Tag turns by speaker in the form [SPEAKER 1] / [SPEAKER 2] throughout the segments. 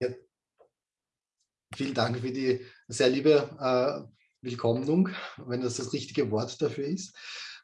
[SPEAKER 1] Ja. Vielen Dank für die sehr liebe äh, Willkommnung, wenn das das richtige Wort dafür ist.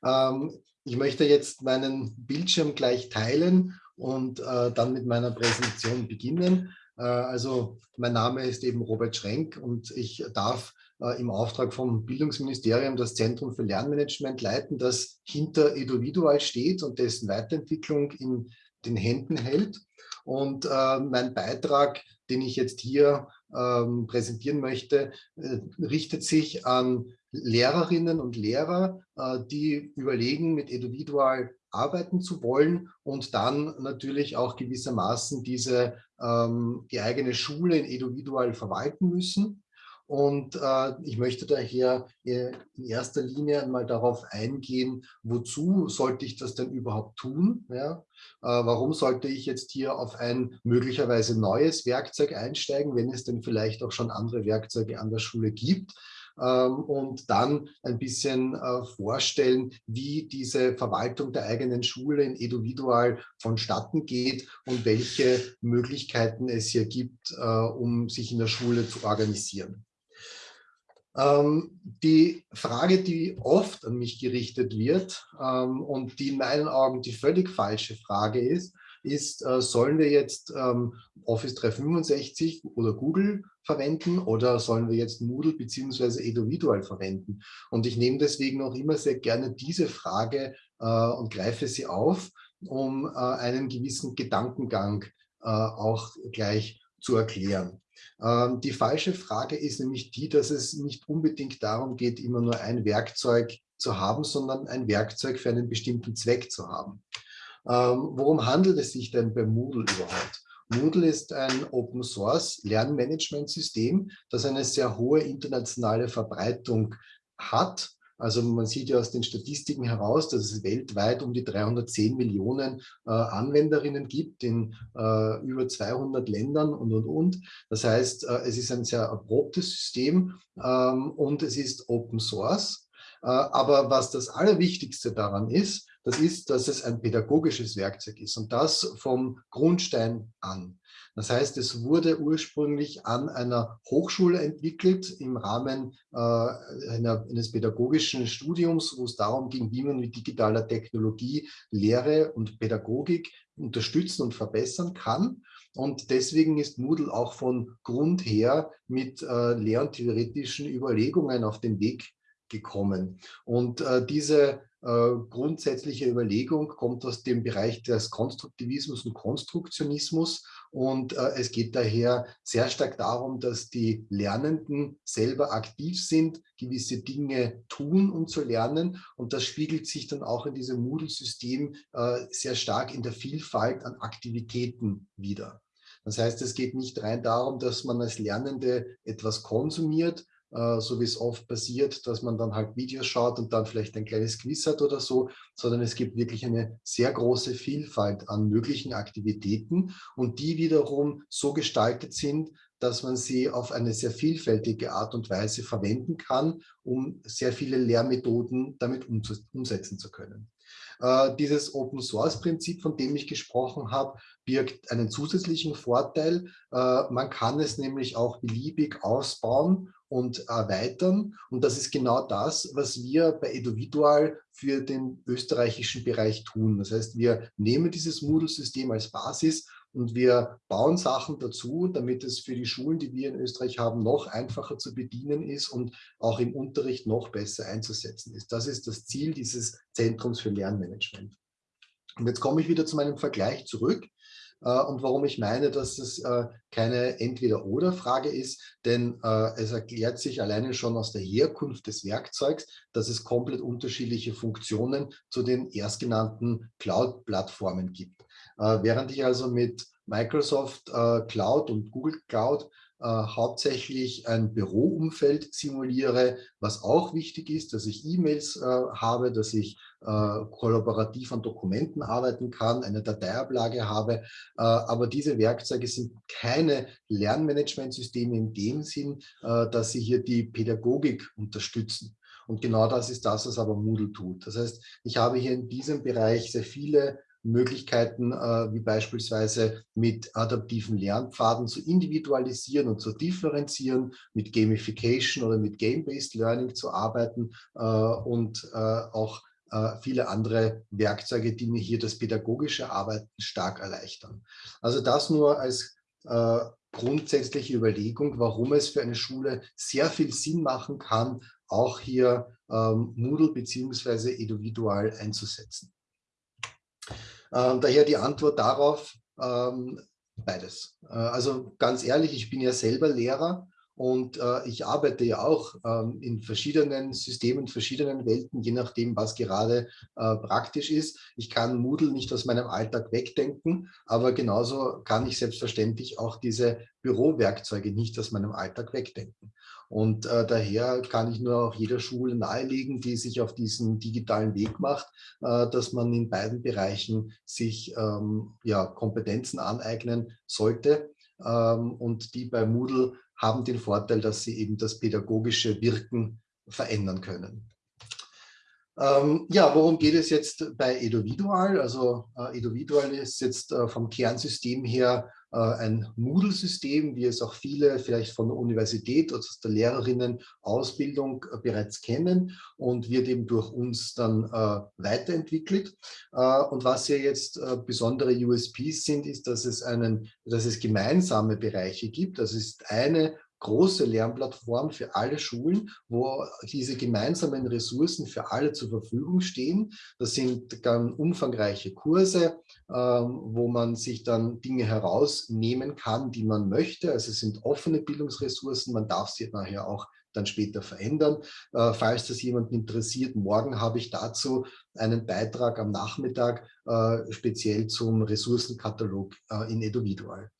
[SPEAKER 1] Ähm, ich möchte jetzt meinen Bildschirm gleich teilen und äh, dann mit meiner Präsentation beginnen. Äh, also mein Name ist eben Robert Schrenk und ich darf äh, im Auftrag vom Bildungsministerium das Zentrum für Lernmanagement leiten, das hinter Eduvidual steht und dessen Weiterentwicklung in den Händen hält. Und äh, mein Beitrag, den ich jetzt hier ähm, präsentieren möchte, äh, richtet sich an Lehrerinnen und Lehrer, äh, die überlegen, mit Eduvidual arbeiten zu wollen und dann natürlich auch gewissermaßen diese, ähm, die eigene Schule in Eduvidual verwalten müssen. Und äh, ich möchte daher äh, in erster Linie einmal darauf eingehen, wozu sollte ich das denn überhaupt tun? Ja? Äh, warum sollte ich jetzt hier auf ein möglicherweise neues Werkzeug einsteigen, wenn es denn vielleicht auch schon andere Werkzeuge an der Schule gibt? Ähm, und dann ein bisschen äh, vorstellen, wie diese Verwaltung der eigenen Schule in Eduvidual vonstatten geht und welche Möglichkeiten es hier gibt, äh, um sich in der Schule zu organisieren. Ähm, die Frage, die oft an mich gerichtet wird ähm, und die in meinen Augen die völlig falsche Frage ist, ist, äh, sollen wir jetzt ähm, Office 365 oder Google verwenden oder sollen wir jetzt Moodle bzw. Eduvidual verwenden? Und ich nehme deswegen auch immer sehr gerne diese Frage äh, und greife sie auf, um äh, einen gewissen Gedankengang auch gleich zu erklären. Ähm, die falsche Frage ist nämlich die, dass es nicht unbedingt darum geht, immer nur ein Werkzeug zu haben, sondern ein Werkzeug für einen bestimmten Zweck zu haben. Ähm, worum handelt es sich denn bei Moodle überhaupt? Moodle ist ein Open Source Lernmanagementsystem, das eine sehr hohe internationale Verbreitung hat also man sieht ja aus den Statistiken heraus, dass es weltweit um die 310 Millionen äh, Anwenderinnen gibt in äh, über 200 Ländern und, und, und. Das heißt, äh, es ist ein sehr erprobtes System ähm, und es ist Open Source. Äh, aber was das Allerwichtigste daran ist, das ist, dass es ein pädagogisches Werkzeug ist und das vom Grundstein an. Das heißt, es wurde ursprünglich an einer Hochschule entwickelt im Rahmen äh, einer, eines pädagogischen Studiums, wo es darum ging, wie man mit digitaler Technologie Lehre und Pädagogik unterstützen und verbessern kann. Und deswegen ist Moodle auch von Grund her mit äh, lehr- und theoretischen Überlegungen auf den Weg gekommen. Und äh, diese äh, grundsätzliche Überlegung kommt aus dem Bereich des Konstruktivismus und Konstruktionismus und äh, es geht daher sehr stark darum, dass die Lernenden selber aktiv sind, gewisse Dinge tun, um zu lernen und das spiegelt sich dann auch in diesem Moodle-System äh, sehr stark in der Vielfalt an Aktivitäten wieder. Das heißt, es geht nicht rein darum, dass man als Lernende etwas konsumiert, so wie es oft passiert, dass man dann halt Videos schaut und dann vielleicht ein kleines Quiz hat oder so, sondern es gibt wirklich eine sehr große Vielfalt an möglichen Aktivitäten und die wiederum so gestaltet sind, dass man sie auf eine sehr vielfältige Art und Weise verwenden kann, um sehr viele Lehrmethoden damit umsetzen zu können. Äh, dieses Open-Source-Prinzip, von dem ich gesprochen habe, birgt einen zusätzlichen Vorteil. Äh, man kann es nämlich auch beliebig ausbauen und erweitern. Und das ist genau das, was wir bei Eduvidual für den österreichischen Bereich tun. Das heißt, wir nehmen dieses Moodle-System als Basis und wir bauen Sachen dazu, damit es für die Schulen, die wir in Österreich haben, noch einfacher zu bedienen ist und auch im Unterricht noch besser einzusetzen ist. Das ist das Ziel dieses Zentrums für Lernmanagement. Und jetzt komme ich wieder zu meinem Vergleich zurück. Äh, und warum ich meine, dass es äh, keine Entweder-Oder-Frage ist, denn äh, es erklärt sich alleine schon aus der Herkunft des Werkzeugs, dass es komplett unterschiedliche Funktionen zu den erstgenannten Cloud-Plattformen gibt. Während ich also mit Microsoft Cloud und Google Cloud äh, hauptsächlich ein Büroumfeld simuliere, was auch wichtig ist, dass ich E-Mails äh, habe, dass ich äh, kollaborativ an Dokumenten arbeiten kann, eine Dateiablage habe. Äh, aber diese Werkzeuge sind keine Lernmanagementsysteme in dem Sinn, äh, dass sie hier die Pädagogik unterstützen. Und genau das ist das, was aber Moodle tut. Das heißt, ich habe hier in diesem Bereich sehr viele Möglichkeiten äh, wie beispielsweise mit adaptiven Lernpfaden zu individualisieren und zu differenzieren, mit Gamification oder mit Game-Based Learning zu arbeiten äh, und äh, auch äh, viele andere Werkzeuge, die mir hier das pädagogische Arbeiten stark erleichtern. Also das nur als äh, grundsätzliche Überlegung, warum es für eine Schule sehr viel Sinn machen kann, auch hier ähm, Moodle bzw. Individual einzusetzen. Ähm, daher die Antwort darauf, ähm, beides. Äh, also ganz ehrlich, ich bin ja selber Lehrer und äh, ich arbeite ja auch ähm, in verschiedenen Systemen, verschiedenen Welten, je nachdem, was gerade äh, praktisch ist. Ich kann Moodle nicht aus meinem Alltag wegdenken, aber genauso kann ich selbstverständlich auch diese Bürowerkzeuge nicht aus meinem Alltag wegdenken. Und äh, daher kann ich nur auch jeder Schule nahelegen, die sich auf diesen digitalen Weg macht, äh, dass man in beiden Bereichen sich ähm, ja, Kompetenzen aneignen sollte. Ähm, und die bei Moodle haben den Vorteil, dass sie eben das pädagogische Wirken verändern können. Ähm, ja, worum geht es jetzt bei Eduvidual? Also äh, Eduvidual ist jetzt äh, vom Kernsystem her ein Moodle-System, wie es auch viele vielleicht von der Universität oder aus der Lehrerinnen-Ausbildung äh, bereits kennen und wird eben durch uns dann äh, weiterentwickelt. und was hier jetzt besondere USPs sind, ist, dass es, einen, dass es gemeinsame Bereiche gibt. Das ist eine große Lernplattform für alle Schulen, wo diese gemeinsamen Ressourcen für alle zur Verfügung stehen. Das sind ganz umfangreiche Kurse, ähm, wo man sich dann Dinge herausnehmen kann, die man möchte. Also es sind offene Bildungsressourcen, man darf sie nachher auch dann später verändern. Äh, falls das jemanden interessiert, morgen habe ich dazu einen Beitrag am Nachmittag äh, speziell zum Ressourcenkatalog äh, in Eduvidual.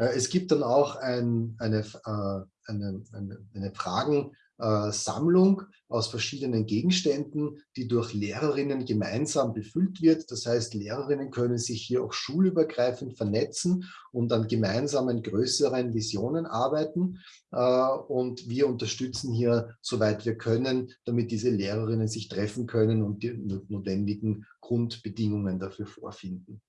[SPEAKER 1] Äh, es gibt dann auch ein, eine, äh, eine, eine, eine Fragensammlung aus verschiedenen Gegenständen, die durch Lehrerinnen gemeinsam befüllt wird. Das heißt, Lehrerinnen können sich hier auch schulübergreifend vernetzen und an gemeinsamen größeren Visionen arbeiten. Äh, und wir unterstützen hier, soweit wir können, damit diese Lehrerinnen sich treffen können und die notwendigen Grundbedingungen dafür vorfinden.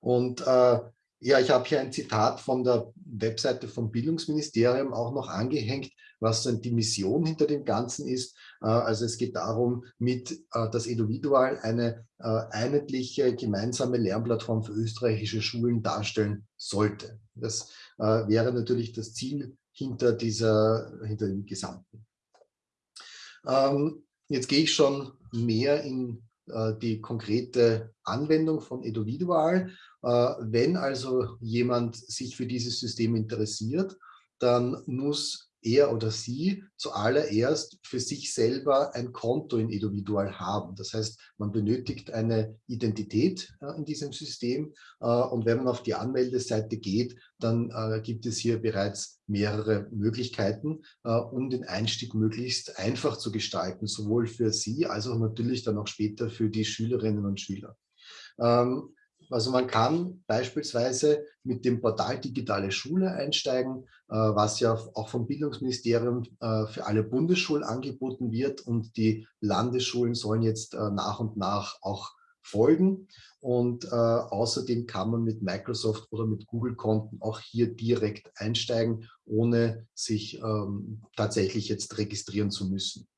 [SPEAKER 1] Und äh, ja, ich habe hier ein Zitat von der Webseite vom Bildungsministerium auch noch angehängt, was dann die Mission hinter dem Ganzen ist. Äh, also es geht darum, mit äh, das Eduvidual eine äh, einheitliche gemeinsame Lernplattform für österreichische Schulen darstellen sollte. Das wäre natürlich das Ziel hinter, dieser, hinter dem Gesamten. Ähm, jetzt gehe ich schon mehr in die konkrete Anwendung von Eduvidual äh, wenn also jemand sich für dieses System interessiert, dann muss er oder sie zuallererst für sich selber ein Konto in Eduvidual haben. Das heißt, man benötigt eine Identität äh, in diesem System äh, und wenn man auf die Anmeldeseite geht, dann äh, gibt es hier bereits mehrere Möglichkeiten, äh, um den Einstieg möglichst einfach zu gestalten, sowohl für Sie als auch natürlich dann auch später für die Schülerinnen und Schüler. Ähm, also man kann beispielsweise mit dem Portal Digitale Schule einsteigen, äh, was ja auch vom Bildungsministerium äh, für alle Bundesschulen angeboten wird und die Landesschulen sollen jetzt äh, nach und nach auch folgen. Und äh, außerdem kann man mit Microsoft oder mit Google-Konten auch hier direkt einsteigen, ohne sich ähm, tatsächlich jetzt registrieren zu müssen.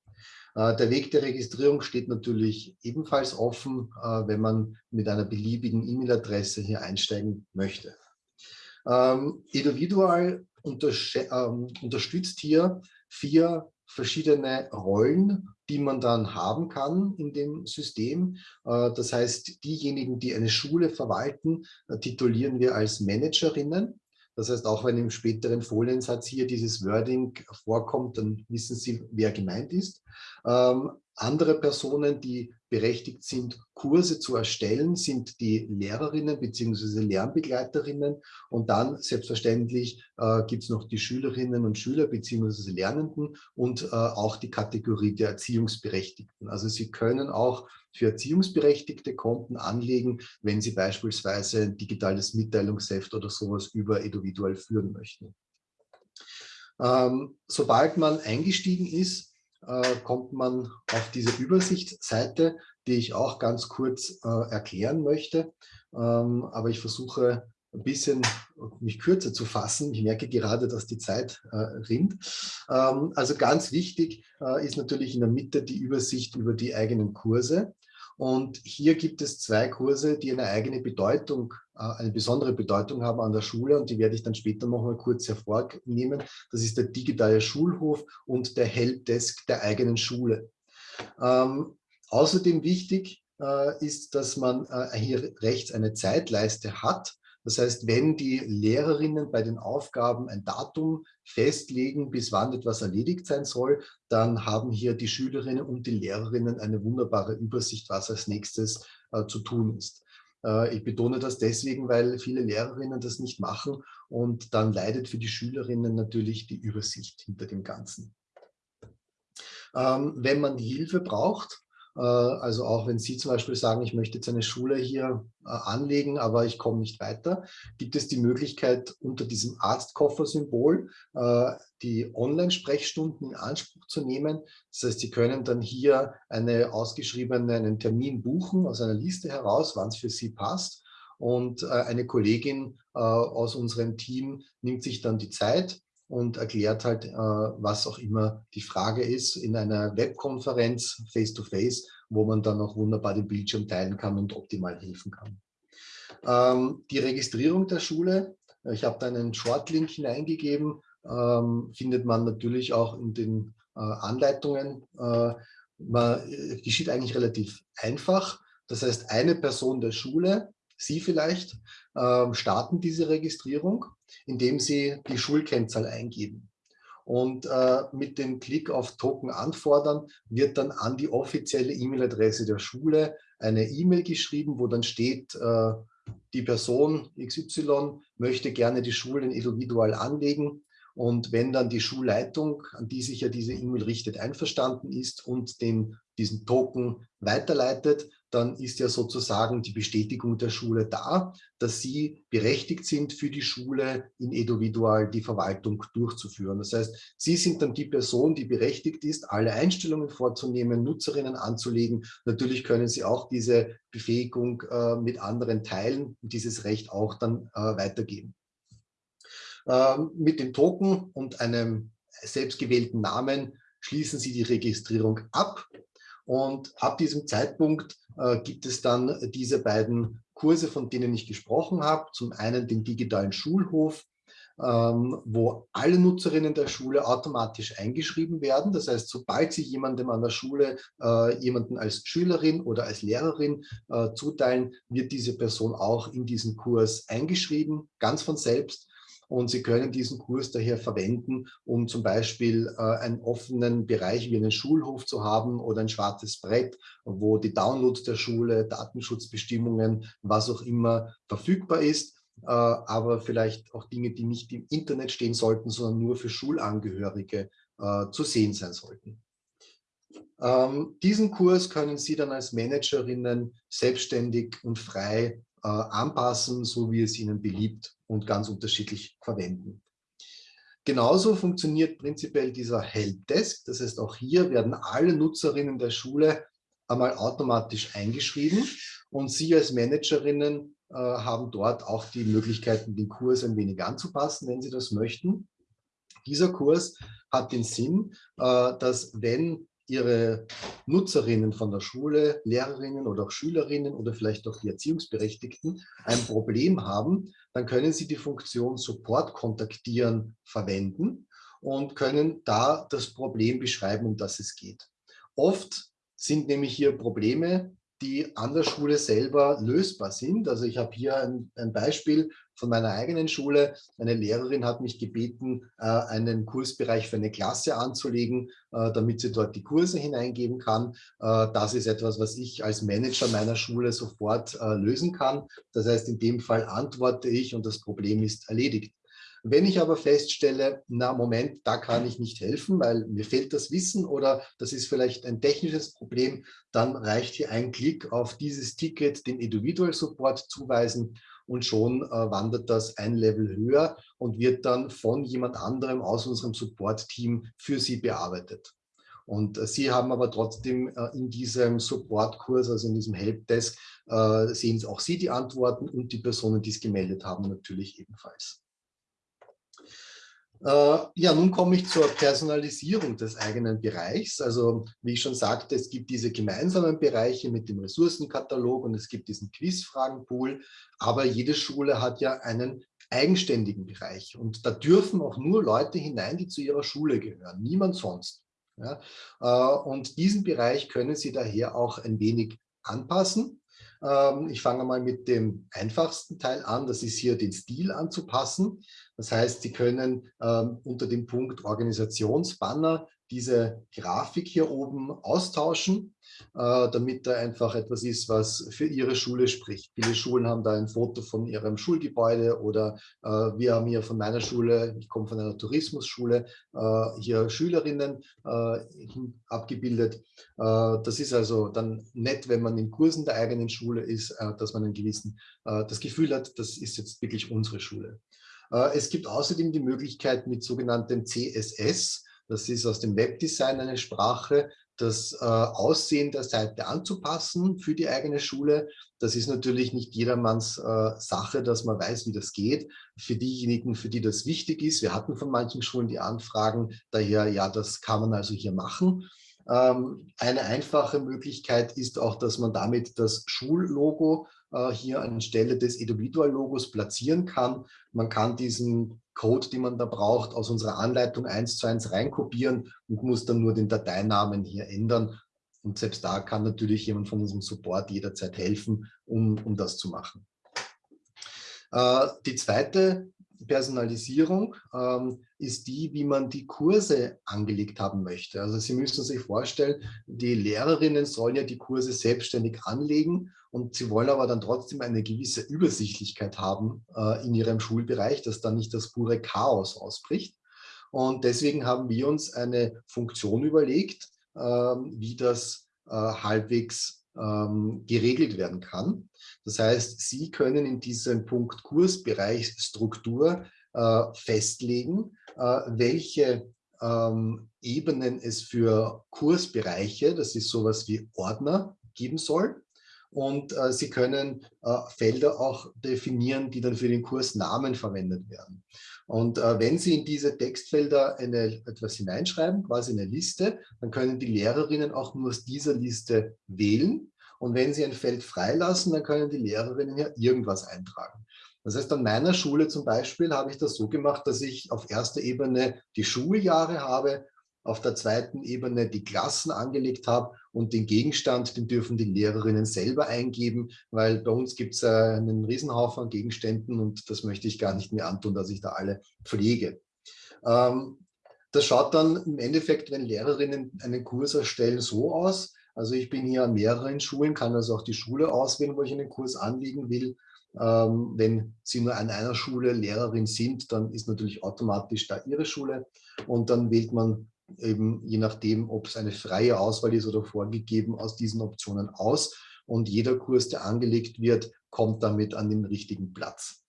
[SPEAKER 1] Äh, der Weg der Registrierung steht natürlich ebenfalls offen, äh, wenn man mit einer beliebigen E-Mail-Adresse hier einsteigen möchte. Ähm, Eduvidual ähm, unterstützt hier vier verschiedene Rollen, die man dann haben kann in dem System. Äh, das heißt, diejenigen, die eine Schule verwalten, titulieren wir als Managerinnen. Das heißt, auch wenn im späteren Foliensatz hier dieses Wording vorkommt, dann wissen Sie, wer gemeint ist. Ähm, andere Personen, die berechtigt sind, Kurse zu erstellen, sind die Lehrerinnen bzw. Lernbegleiterinnen und dann selbstverständlich äh, gibt es noch die Schülerinnen und Schüler bzw. Lernenden und äh, auch die Kategorie der Erziehungsberechtigten. Also Sie können auch für Erziehungsberechtigte Konten anlegen, wenn Sie beispielsweise ein digitales Mitteilungsheft oder sowas über Eduvidual führen möchten. Ähm, sobald man eingestiegen ist, äh, kommt man auf diese Übersichtsseite. die ich auch ganz kurz äh, erklären möchte. Ähm, aber ich versuche ein bisschen mich kürzer zu fassen. Ich merke gerade, dass die Zeit äh, rinnt. Ähm, also ganz wichtig äh, ist natürlich in der Mitte die Übersicht über die eigenen Kurse. Und hier gibt es zwei Kurse, die eine eigene Bedeutung, äh, eine besondere Bedeutung haben an der Schule und die werde ich dann später noch mal kurz hervornehmen. Das ist der digitale Schulhof und der Helpdesk der eigenen Schule. Ähm, außerdem wichtig äh, ist, dass man äh, hier rechts eine Zeitleiste hat, das heißt, wenn die Lehrerinnen bei den Aufgaben ein Datum festlegen, bis wann etwas erledigt sein soll, dann haben hier die Schülerinnen und die Lehrerinnen eine wunderbare Übersicht, was als nächstes äh, zu tun ist. Äh, ich betone das deswegen, weil viele Lehrerinnen das nicht machen und dann leidet für die Schülerinnen natürlich die Übersicht hinter dem Ganzen. Ähm, wenn man Hilfe braucht, also auch wenn Sie zum Beispiel sagen, ich möchte jetzt eine Schule hier äh, anlegen, aber ich komme nicht weiter, gibt es die Möglichkeit unter diesem Arztkoffer-Symbol äh, die Online-Sprechstunden in Anspruch zu nehmen. Das heißt, Sie können dann hier eine ausgeschriebene, einen Termin buchen aus einer Liste heraus, wann es für Sie passt. Und eine Kollegin aus unserem Team nimmt sich dann die Zeit und erklärt halt, äh, was auch immer die Frage ist in einer Webkonferenz face-to-face, -face, wo man dann auch wunderbar den Bildschirm teilen kann und optimal helfen kann. Ähm, die Registrierung der Schule, ich habe da einen Shortlink hineingegeben, ähm, findet man natürlich auch in den äh, Anleitungen. Äh, man, geschieht eigentlich relativ einfach. Das heißt, eine Person der Schule Sie vielleicht äh, starten diese Registrierung, indem Sie die Schulkennzahl eingeben. Und äh, mit dem Klick auf Token anfordern wird dann an die offizielle E-Mail-Adresse der Schule eine E-Mail geschrieben, wo dann steht, äh, die Person XY möchte gerne die Schulen individual anlegen. Und wenn dann die Schulleitung, an die sich ja diese E-Mail richtet, einverstanden ist und den, diesen Token weiterleitet, dann ist ja sozusagen die Bestätigung der Schule da, dass sie berechtigt sind, für die Schule in individual die Verwaltung durchzuführen. Das heißt, sie sind dann die Person, die berechtigt ist, alle Einstellungen vorzunehmen, Nutzerinnen anzulegen. Natürlich können sie auch diese Befähigung äh, mit anderen teilen und dieses Recht auch dann äh, weitergeben. Ähm, mit dem Token und einem selbstgewählten Namen schließen Sie die Registrierung ab und ab diesem Zeitpunkt äh, gibt es dann diese beiden Kurse, von denen ich gesprochen habe. Zum einen den digitalen Schulhof, ähm, wo alle Nutzerinnen der Schule automatisch eingeschrieben werden. Das heißt, sobald Sie jemandem an der Schule äh, jemanden als Schülerin oder als Lehrerin äh, zuteilen, wird diese Person auch in diesen Kurs eingeschrieben, ganz von selbst. Und Sie können diesen Kurs daher verwenden, um zum Beispiel äh, einen offenen Bereich wie einen Schulhof zu haben oder ein schwarzes Brett, wo die Downloads der Schule, Datenschutzbestimmungen, was auch immer verfügbar ist. Äh, aber vielleicht auch Dinge, die nicht im Internet stehen sollten, sondern nur für Schulangehörige äh, zu sehen sein sollten. Ähm, diesen Kurs können Sie dann als Managerinnen selbstständig und frei äh, anpassen, so wie es Ihnen beliebt und ganz unterschiedlich verwenden. Genauso funktioniert prinzipiell dieser Helpdesk. Das heißt, auch hier werden alle Nutzerinnen der Schule einmal automatisch eingeschrieben und Sie als Managerinnen äh, haben dort auch die Möglichkeiten, den Kurs ein wenig anzupassen, wenn Sie das möchten. Dieser Kurs hat den Sinn, äh, dass wenn ihre Nutzerinnen von der Schule, Lehrerinnen oder auch Schülerinnen oder vielleicht auch die Erziehungsberechtigten ein Problem haben, dann können sie die Funktion Support kontaktieren verwenden und können da das Problem beschreiben, um das es geht. Oft sind nämlich hier Probleme, die an der Schule selber lösbar sind. Also ich habe hier ein, ein, Beispiel von meiner eigenen Schule. Eine Lehrerin hat mich gebeten, äh, einen Kursbereich für eine Klasse anzulegen, äh, damit sie dort die Kurse hineingeben kann. Äh, das ist etwas, was ich als Manager meiner Schule sofort lösen kann. Das heißt, in dem Fall antworte ich und das Problem ist erledigt. Wenn ich aber feststelle, na Moment, da kann ich nicht helfen, weil mir fehlt das Wissen oder das ist vielleicht ein technisches Problem, dann reicht hier ein Klick auf dieses Ticket, den Individual Support zuweisen und schon äh, wandert das ein Level höher und wird dann von jemand anderem aus unserem Support-Team für Sie bearbeitet. Und äh, Sie haben aber trotzdem äh, in diesem Supportkurs, also in diesem Helpdesk, äh, sehen auch Sie die Antworten und die Personen, die es gemeldet haben, natürlich ebenfalls. Ja, nun komme ich zur Personalisierung des eigenen Bereichs. Also wie ich schon sagte, es gibt diese gemeinsamen Bereiche mit dem Ressourcenkatalog und es gibt diesen Quizfragenpool, aber jede Schule hat ja einen eigenständigen Bereich und da dürfen auch nur Leute hinein, die zu ihrer Schule gehören, niemand sonst. Ja, äh, und diesen Bereich können Sie daher auch ein wenig anpassen. Ähm, ich fange mal mit dem einfachsten Teil an, das ist hier den Stil anzupassen. Das heißt, Sie können ähm, unter dem Punkt Organisationsbanner diese Grafik hier oben austauschen, äh, damit da einfach etwas ist, was für Ihre Schule spricht. Viele Schulen haben da ein Foto von ihrem Schulgebäude oder äh, wir haben hier von meiner Schule, ich komme von einer Tourismusschule, äh, hier Schülerinnen äh, abgebildet. Äh, das ist also dann nett, wenn man in Kursen der eigenen Schule ist, äh, dass man einen gewissen, das Gefühl hat, das ist jetzt wirklich unsere Schule. Es gibt außerdem die Möglichkeit mit sogenanntem CSS, das ist aus dem Webdesign eine Sprache, das äh, Aussehen der Seite anzupassen für die eigene Schule. Das ist natürlich nicht jedermanns äh, Sache, dass man weiß, wie das geht. Für diejenigen, für die das wichtig ist, wir hatten von manchen Schulen die Anfragen, daher, ja, das kann man also hier machen. Ähm, eine einfache Möglichkeit ist auch, dass man damit das Schullogo äh, hier anstelle des Individual-Logos platzieren kann. Man kann diesen Code, den man da braucht, aus unserer Anleitung eins zu eins reinkopieren und muss dann nur den Dateinamen hier ändern. Und selbst da kann natürlich jemand von unserem Support jederzeit helfen, um, um das zu machen. Äh, die zweite Personalisierung ähm, ist die, wie man die Kurse angelegt haben möchte. Also Sie müssen sich vorstellen, die Lehrerinnen sollen ja die Kurse selbstständig anlegen und sie wollen aber dann trotzdem eine gewisse Übersichtlichkeit haben äh, in ihrem Schulbereich, dass dann nicht das pure Chaos ausbricht. Und deswegen haben wir uns eine Funktion überlegt, äh, wie das äh, halbwegs ähm, geregelt werden kann. Das heißt, Sie können in diesem Punkt Kursbereich Struktur äh, festlegen, äh, welche ähm, Ebenen es für Kursbereiche, das ist sowas wie Ordner, geben soll. Und äh, Sie können äh, Felder auch definieren, die dann für den Kursnamen verwendet werden. Und äh, wenn Sie in diese Textfelder eine, etwas hineinschreiben, quasi eine Liste, dann können die Lehrerinnen auch nur aus dieser Liste wählen. Und wenn Sie ein Feld freilassen, dann können die Lehrerinnen ja irgendwas eintragen. Das heißt, an meiner Schule zum Beispiel habe ich das so gemacht, dass ich auf erster Ebene die Schuljahre habe, auf der zweiten Ebene die Klassen angelegt habe und den Gegenstand, den dürfen die Lehrerinnen selber eingeben, weil bei uns gibt es einen Riesenhaufen an Gegenständen und das möchte ich gar nicht mehr antun, dass ich da alle pflege. Ähm, das schaut dann im Endeffekt, wenn Lehrerinnen einen Kurs erstellen, so aus. Also ich bin hier an mehreren Schulen, kann also auch die Schule auswählen, wo ich einen Kurs anlegen will. Ähm, wenn Sie nur an einer Schule Lehrerin sind, dann ist natürlich automatisch da Ihre Schule und dann wählt man eben je nachdem, ob es eine freie Auswahl ist oder vorgegeben, aus diesen Optionen aus und jeder Kurs, der angelegt wird, kommt damit an den richtigen Platz.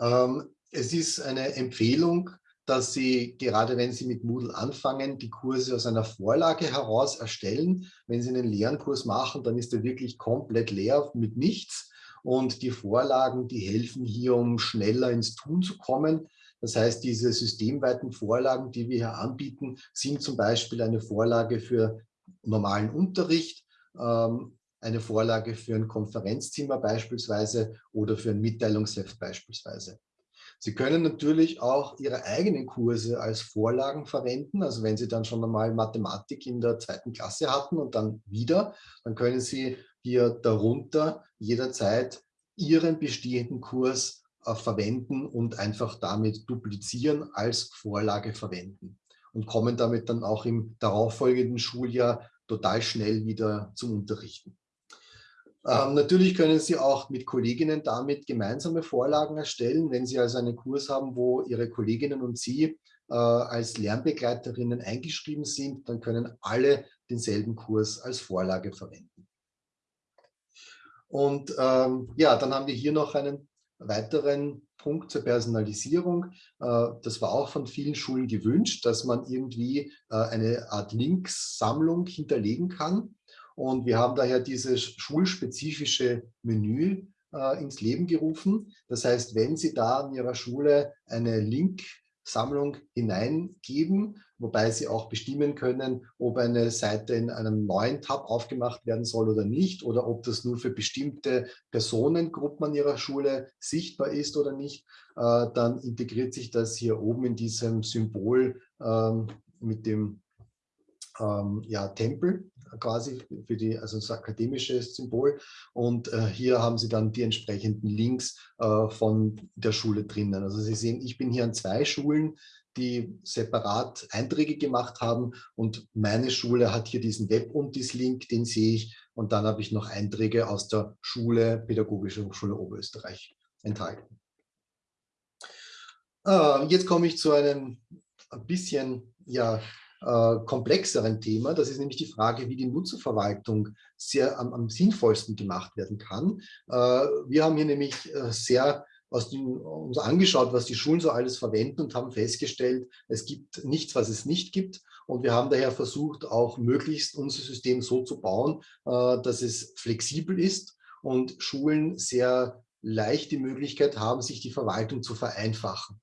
[SPEAKER 1] Ähm, es ist eine Empfehlung, dass Sie, gerade wenn Sie mit Moodle anfangen, die Kurse aus einer Vorlage heraus erstellen. Wenn Sie einen leeren Kurs machen, dann ist er wirklich komplett leer mit nichts. Und die Vorlagen, die helfen hier, um schneller ins Tun zu kommen. Das heißt, diese systemweiten Vorlagen, die wir hier anbieten, sind zum Beispiel eine Vorlage für normalen Unterricht, ähm, eine Vorlage für ein Konferenzzimmer beispielsweise oder für ein Mitteilungsheft beispielsweise. Sie können natürlich auch Ihre eigenen Kurse als Vorlagen verwenden. Also wenn Sie dann schon einmal Mathematik in der zweiten Klasse hatten und dann wieder, dann können Sie hier darunter jederzeit Ihren bestehenden Kurs äh, verwenden und einfach damit duplizieren als Vorlage verwenden und kommen damit dann auch im darauffolgenden Schuljahr total schnell wieder zum Unterrichten. Ähm, natürlich können Sie auch mit Kolleginnen damit gemeinsame Vorlagen erstellen. Wenn Sie also einen Kurs haben, wo Ihre Kolleginnen und Sie äh, als Lernbegleiterinnen eingeschrieben sind, dann können alle denselben Kurs als Vorlage verwenden. Und ähm, ja, dann haben wir hier noch einen weiteren Punkt zur Personalisierung. Äh, das war auch von vielen Schulen gewünscht, dass man irgendwie äh, eine Art Links-Sammlung hinterlegen kann. Und wir haben daher dieses schulspezifische Menü äh, ins Leben gerufen. Das heißt, wenn Sie da in Ihrer Schule eine Link-Sammlung hineingeben, wobei Sie auch bestimmen können, ob eine Seite in einem neuen Tab aufgemacht werden soll oder nicht oder ob das nur für bestimmte Personengruppen an Ihrer Schule sichtbar ist oder nicht, äh, dann integriert sich das hier oben in diesem Symbol ähm, mit dem ähm, ja, Tempel quasi für die, also das akademische Symbol. Und äh, hier haben Sie dann die entsprechenden Links äh, von der Schule drinnen. Also Sie sehen, ich bin hier an zwei Schulen, die separat Einträge gemacht haben und meine Schule hat hier diesen Web- und diesen Link, den sehe ich und dann habe ich noch Einträge aus der Schule, Pädagogische Hochschule Oberösterreich enthalten. Äh, jetzt komme ich zu einem ein bisschen ja, äh, komplexeren Thema. Das ist nämlich die Frage, wie die Nutzerverwaltung sehr am, am sinnvollsten gemacht werden kann. Äh, wir haben hier nämlich äh, sehr den, uns angeschaut, was die Schulen so alles verwenden und haben festgestellt, es gibt nichts, was es nicht gibt. Und wir haben daher versucht, auch möglichst unser System so zu bauen, äh, dass es flexibel ist und Schulen sehr leicht die Möglichkeit haben, sich die Verwaltung zu vereinfachen.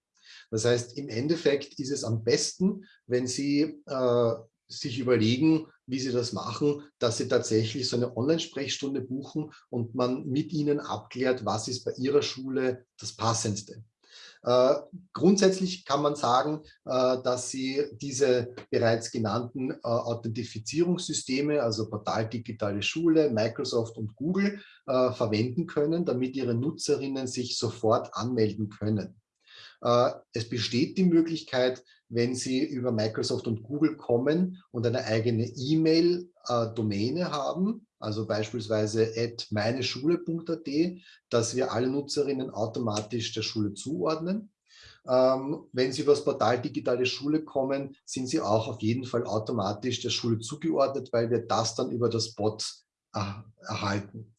[SPEAKER 1] Das heißt, im Endeffekt ist es am besten, wenn Sie äh, sich überlegen, wie Sie das machen, dass Sie tatsächlich so eine Online-Sprechstunde buchen und man mit Ihnen abklärt, was ist bei Ihrer Schule das Passendste. Äh, grundsätzlich kann man sagen, äh, dass Sie diese bereits genannten äh, Authentifizierungssysteme, also Portal Digitale Schule, Microsoft und Google, äh, verwenden können, damit Ihre Nutzerinnen sich sofort anmelden können. Äh, es besteht die Möglichkeit, wenn Sie über Microsoft und Google kommen und eine eigene E-Mail-Domäne haben, also beispielsweise at meineschule.at, dass wir alle Nutzerinnen automatisch der Schule zuordnen. Ähm, wenn Sie über das Portal Digitale Schule kommen, sind Sie auch auf jeden Fall automatisch der Schule zugeordnet, weil wir das dann über das Bot äh, erhalten.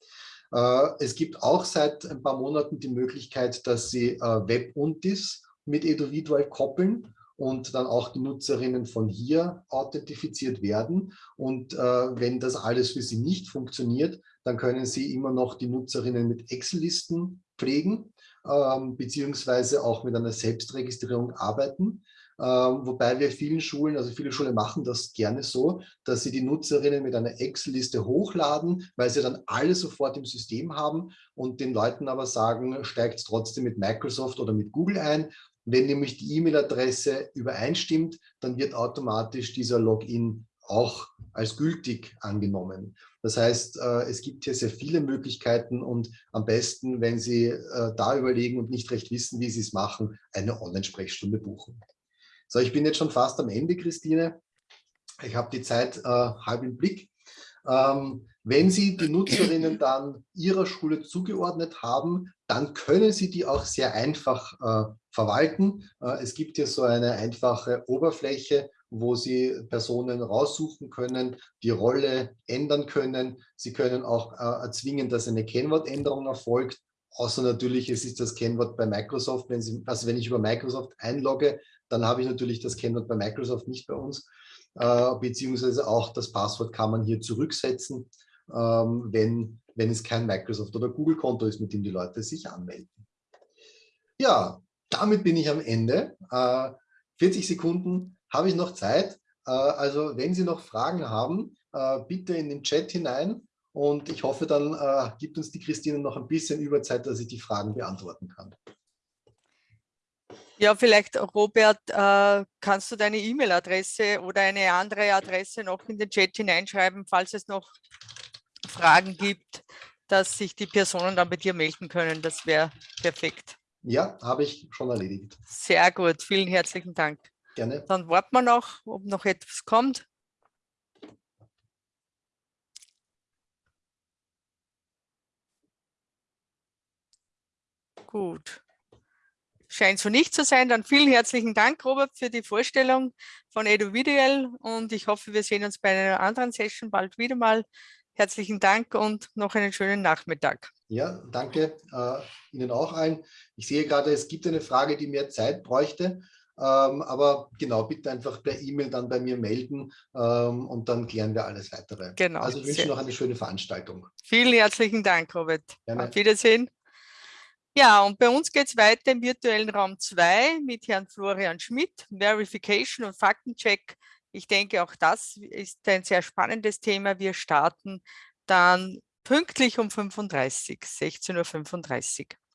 [SPEAKER 1] Äh, es gibt auch seit ein paar Monaten die Möglichkeit, dass Sie äh, Web-Untis mit Eduvidual koppeln und dann auch die Nutzerinnen von hier authentifiziert werden. Und äh, wenn das alles für Sie nicht funktioniert, dann können Sie immer noch die Nutzerinnen mit Excel-Listen pflegen, ähm, beziehungsweise auch mit einer Selbstregistrierung arbeiten. Ähm, wobei wir vielen Schulen, also viele Schulen machen das gerne so, dass sie die Nutzerinnen mit einer Excel-Liste hochladen, weil sie dann alle sofort im System haben und den Leuten aber sagen, steigt trotzdem mit Microsoft oder mit Google ein. Wenn nämlich die E-Mail-Adresse übereinstimmt, dann wird automatisch dieser Login auch als gültig angenommen. Das heißt, äh, es gibt hier sehr viele Möglichkeiten und am besten, wenn Sie äh, da überlegen und nicht recht wissen, wie Sie es machen, eine Online-Sprechstunde buchen. So, ich bin jetzt schon fast am Ende, Christine. Ich habe die Zeit äh, halb im Blick. Ähm, wenn Sie die Nutzerinnen dann Ihrer Schule zugeordnet haben, dann können Sie die auch sehr einfach äh, verwalten. Äh, es gibt hier so eine einfache Oberfläche, wo Sie Personen raussuchen können, die Rolle ändern können. Sie können auch äh, erzwingen, dass eine Kennwortänderung erfolgt. Außer natürlich, es ist das Kennwort bei Microsoft. Wenn Sie, also wenn ich über Microsoft einlogge, dann habe ich natürlich das Kennwort bei Microsoft nicht bei uns, äh, beziehungsweise auch das Passwort kann man hier zurücksetzen, ähm, wenn, wenn es kein Microsoft- oder Google-Konto ist, mit dem die Leute sich anmelden. Ja, damit bin ich am Ende. Äh, 40 Sekunden habe ich noch Zeit. Äh, also wenn Sie noch Fragen haben, äh, bitte in den Chat hinein. Und ich hoffe, dann äh, gibt uns die Christine noch ein bisschen Überzeit, dass ich die Fragen beantworten kann.
[SPEAKER 2] Ja, vielleicht, Robert, äh, kannst du deine E-Mail-Adresse oder eine andere Adresse noch in den Chat hineinschreiben, falls es noch Fragen gibt, dass sich die Personen dann bei dir melden können. Das wäre perfekt.
[SPEAKER 1] Ja, habe ich schon erledigt.
[SPEAKER 2] Sehr gut, vielen herzlichen Dank.
[SPEAKER 1] Gerne.
[SPEAKER 2] Dann warten wir noch, ob noch etwas kommt. Gut scheint so nicht zu sein. Dann vielen herzlichen Dank, Robert, für die Vorstellung von EduVidual und ich hoffe, wir sehen uns bei einer anderen Session bald wieder mal. herzlichen Dank und noch einen schönen Nachmittag.
[SPEAKER 1] Ja, danke äh, Ihnen auch allen. Ich sehe gerade, es gibt eine Frage, die mehr Zeit bräuchte. Ähm, aber genau, bitte einfach per E-Mail dann bei mir melden ähm, und dann klären wir alles weitere.
[SPEAKER 2] Genau.
[SPEAKER 1] Also ich wünsche noch eine schöne Veranstaltung.
[SPEAKER 2] Vielen herzlichen Dank, Robert.
[SPEAKER 1] Gerne.
[SPEAKER 2] Auf Wiedersehen. Ja, und bei uns geht es weiter im virtuellen Raum 2 mit Herrn Florian Schmidt, Verification und Faktencheck. Ich denke, auch das ist ein sehr spannendes Thema. Wir starten dann pünktlich um 35, 16.35 Uhr.